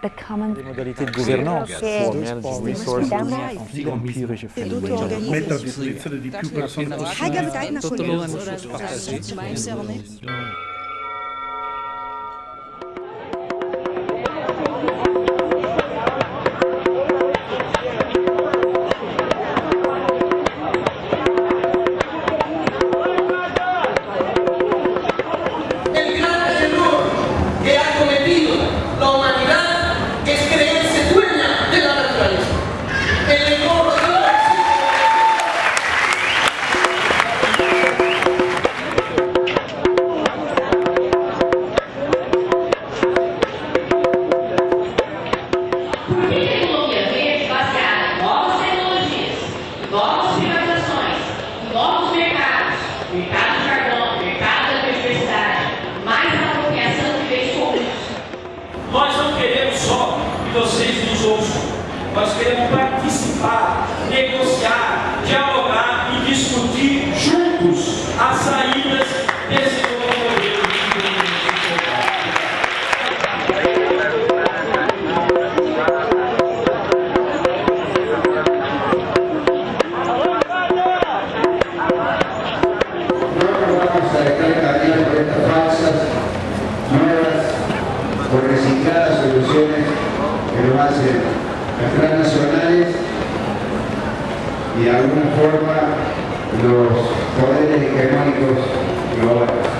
Des modalités de gouvernance, méthode, que vocês nos ouçam. Nós queremos participar, negociar, dialogar e discutir juntos as saídas desse novo por recicladas soluciones que lo hacen las transnacionales y de alguna forma los poderes hegemónicos globales.